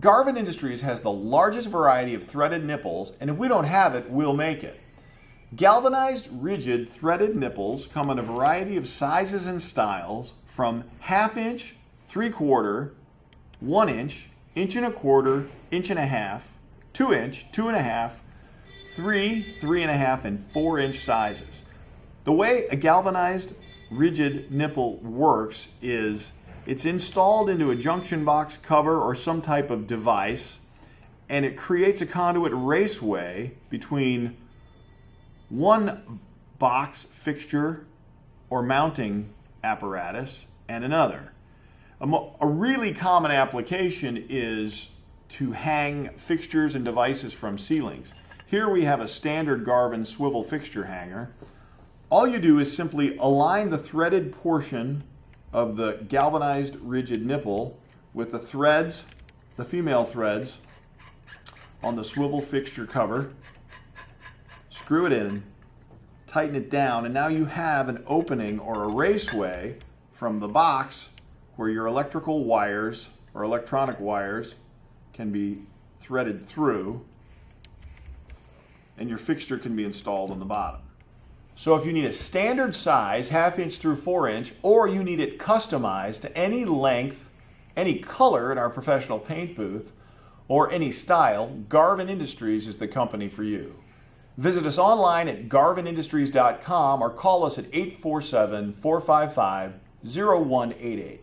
Garvin Industries has the largest variety of threaded nipples, and if we don't have it, we'll make it. Galvanized rigid threaded nipples come in a variety of sizes and styles from half inch, three quarter, one inch, inch and a quarter, inch and a half, two inch, two and a half, three, three and a half, and four inch sizes. The way a galvanized rigid nipple works is it's installed into a junction box cover or some type of device and it creates a conduit raceway between one box fixture or mounting apparatus and another. A, a, really common application is to hang fixtures and devices from ceilings. Here we have a standard Garvin swivel fixture hanger. All you do is simply align the threaded portion of the galvanized rigid nipple with the threads, the female threads, on the swivel fixture cover. Screw it in, tighten it down, and now you have an opening or a raceway from the box where your electrical wires or electronic wires can be threaded through and your fixture can be installed on the bottom. So if you need a standard size, half inch through four inch, or you need it customized to any length, any color in our professional paint booth, or any style, Garvin Industries is the company for you. Visit us online at garvinindustries.com or call us at 847 455 0188.